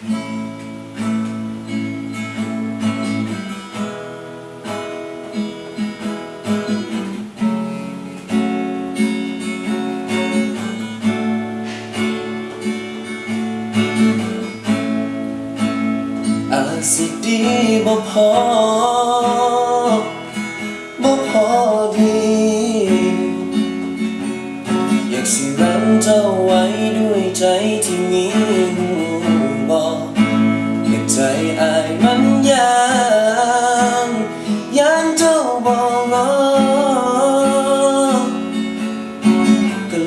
อาจสิดีบ่พอบ่พอดี อยากสิรั้งเจ้าไว้ด้วยใจ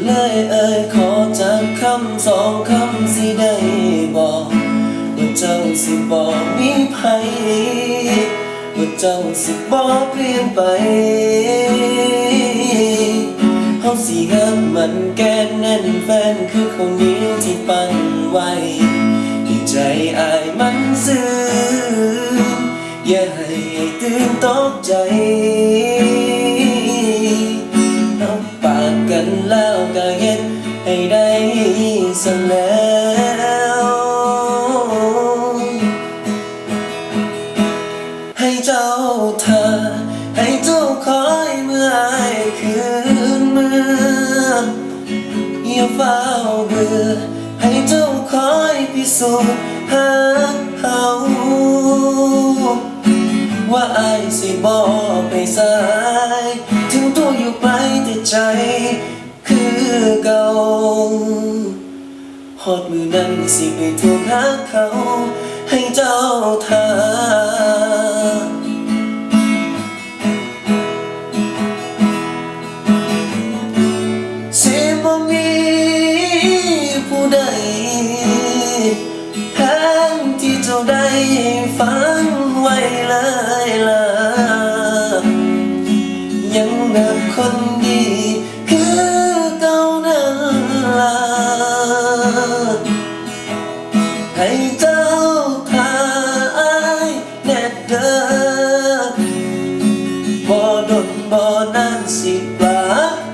เลยเอ่ยขอจากคำสองคำสิได้บอกว่าเจ้าสิบอกมีภัยว่าเจ้าสิบอกเปลี่ยนไปเฮาสิหักมันแก้นแน่นแฟนคือคนนี้ที่ปั้นไว้ให้ใจอายมันซึ้งอย่าให้ตื่นตกใจ ให้ได้สแล้วให้เจ้าเธอ ให้เจ้าคอยเมื่ออคืนเมื่ออย่าเฝ้าเบื่อให้เจ้าคอยพิสูจน์หาเขาว่าไอายสิบอก อเก่าฮอดมือนั้นสิไปทวงหาเขา ให้เจ้าทาสิบ่มีผู้ใดแทนที่เจ้าได้ฟังไว้เลยล่ะยังนับคน non bonanzi va